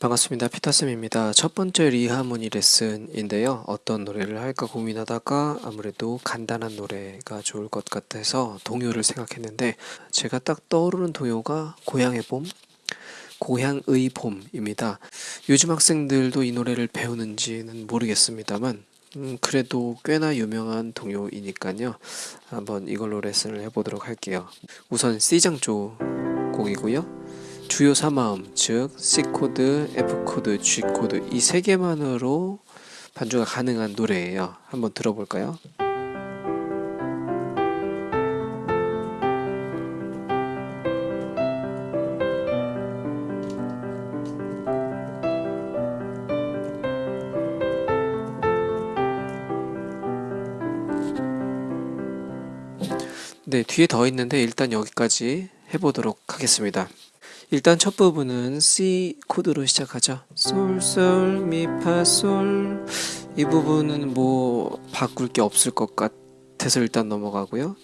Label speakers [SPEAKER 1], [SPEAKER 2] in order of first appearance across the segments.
[SPEAKER 1] 반갑습니다. 피터쌤입니다. 첫 번째 리하모니 레슨인데요. 어떤 노래를 할까 고민하다가 아무래도 간단한 노래가 좋을 것 같아서 동요를 생각했는데 제가 딱 떠오르는 동요가 고향의 봄, 고향의 봄입니다. 요즘 학생들도 이 노래를 배우는지는 모르겠습니다만 음, 그래도 꽤나 유명한 동요이니까요. 한번 이걸로 레슨을 해보도록 할게요. 우선 C장조 곡이고요. 주요 3마음, 즉 C코드, F코드, G코드 이 세 개만으로 반주가 가능한 노래예요. 한번 들어볼까요? 네, 뒤에 더 있는데 일단 여기까지 해보도록 하겠습니다. 일단 첫 부분은 C 코드로 시작하죠. 솔, 솔, 미, 파, 솔. 이 부분은 뭐 바꿀 게 없을 것 같아서 일단 넘어가고요.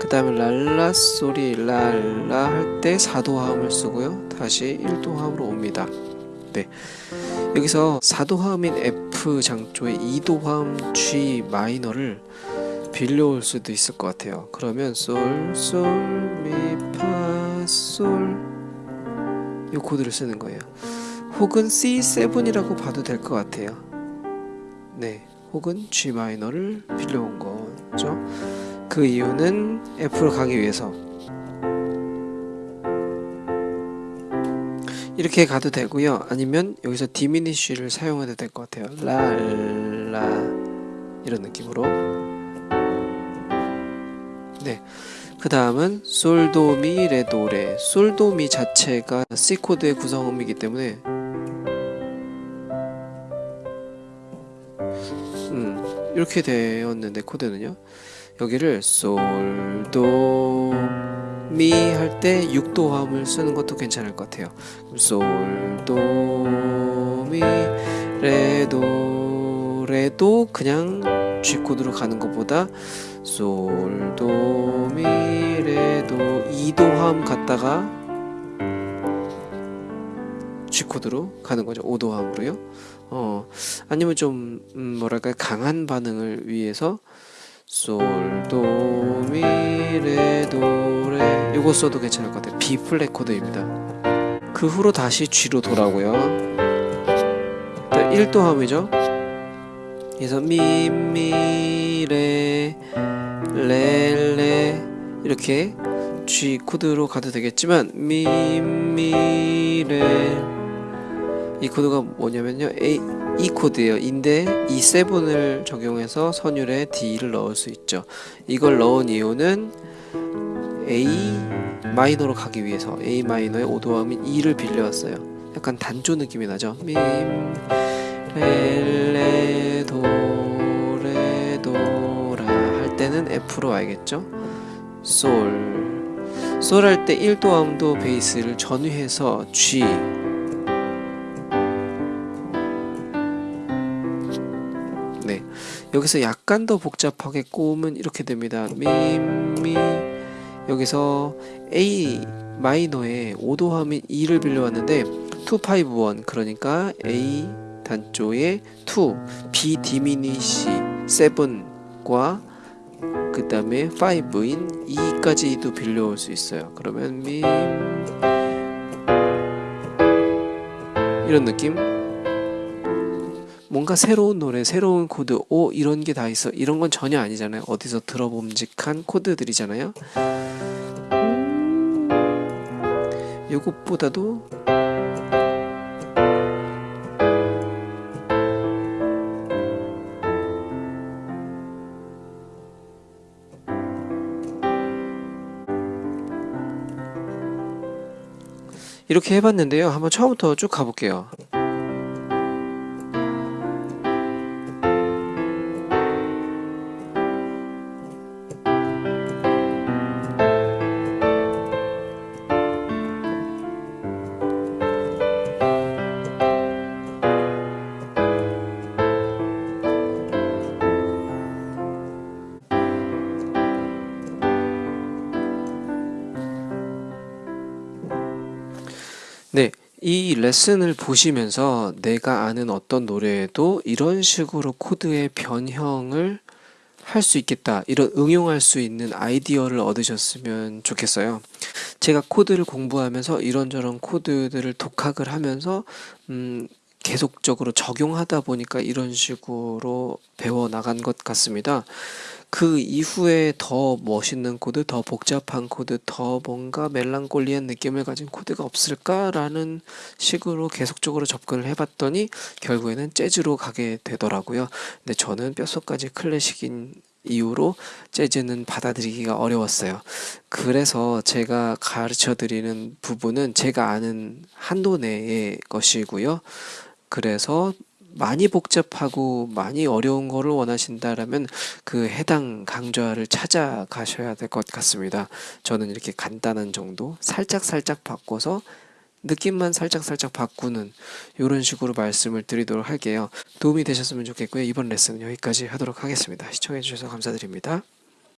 [SPEAKER 1] 그 다음에 랄라 소리 랄라 할 때 4도화음을 쓰고요. 다시 1도화음으로 옵니다. 네. 여기서 4도화음인 F 장조의 2도화음 G 마이너를 빌려올 수도 있을 것 같아요. 그러면 솔, 솔, 미, 파, 솔. 이 코드를 쓰는 거예요. 혹은 C7이라고 봐도 될 것 같아요. 네, 혹은 G 마이너를 빌려온 거죠. 그 이유는 F로 가기 위해서 이렇게 가도 되고요. 아니면 여기서 디미니쉬를 사용해도 될 것 같아요. 랄라 이런 느낌으로 네. 그 다음은 솔도미 레도레. 솔도미 자체가 C코드의 구성음이기 때문에 음, 이렇게 되었는데 코드는요. 여기를 솔도 미 할 때 6도 화음을 쓰는 것도 괜찮을 것 같아요. 솔도 미 레도 레도 그냥 G 코드로 가는 것보다 솔도 미 레도 2도 화음 갔다가 G 코드로 가는 거죠. 5도 화음으로요. 어 아니면 좀 음, 뭐랄까 강한 반응을 위해서 솔도 미 레도 레 이거 써도 괜찮을 것 같아요. B 플랫 코드입니다. 그 후로 다시 G로 돌아오고요. 일단 1도 화음이죠. 그래서 미미레 레레 이렇게 G 코드로 가도 되겠지만 미미레 이 코드가 뭐냐면요. A, E 코드예요. 인데 E7을 적용해서 선율에 D를 넣을 수 있죠. 이걸 넣은 이유는 A 마이너로 가기 위해서 A 마이너의 5도음인 E를 빌려왔어요. 약간 단조 느낌이 나죠. 미 레레 도레 F로 와야겠죠? 솔 솔할 때 1도 음도 베이스를 전위해서 G. 네. 여기서 약간 더 복잡하게 꼬으면 이렇게 됩니다. 미미. 여기서 A 마이너에 5도 화음인 E를 빌려왔는데 251 그러니까 A 단조의 2 B diminish 7과 그 다음에 5인 E까지도 빌려올 수 있어요. 그러면 미 이런 느낌? 뭔가 새로운 노래 새로운 코드 오 이런 게 다 있어. 이런 건 전혀 아니잖아요. 어디서 들어봄직한 코드들이잖아요. 음, 요것보다도 이렇게 해봤는데요. 한번 처음부터 쭉 가볼게요. 이 레슨을 보시면서 내가 아는 어떤 노래에도 이런 식으로 코드의 변형을 할 수 있겠다. 이런 응용할 수 있는 아이디어를 얻으셨으면 좋겠어요. 제가 코드를 공부하면서 이런저런 코드들을 독학을 하면서 음, 계속적으로 적용하다 보니까 이런 식으로 배워 나간 것 같습니다. 그 이후에 더 멋있는 코드, 더 복잡한 코드, 더 뭔가 멜랑콜리한 느낌을 가진 코드가 없을까라는 식으로 계속적으로 접근을 해봤더니 결국에는 재즈로 가게 되더라고요. 근데 저는 뼛속까지 클래식인 이유로 재즈는 받아들이기가 어려웠어요. 그래서 제가 가르쳐 드리는 부분은 제가 아는 한도 내의 것이고요. 그래서 많이 복잡하고 많이 어려운 거를 원하신다라면 그 해당 강좌를 찾아가셔야 될 것 같습니다. 저는 이렇게 간단한 정도 살짝 살짝 바꿔서 느낌만 살짝 살짝 바꾸는 이런 식으로 말씀을 드리도록 할게요. 도움이 되셨으면 좋겠고요. 이번 레슨은 여기까지 하도록 하겠습니다. 시청해 주셔서 감사드립니다.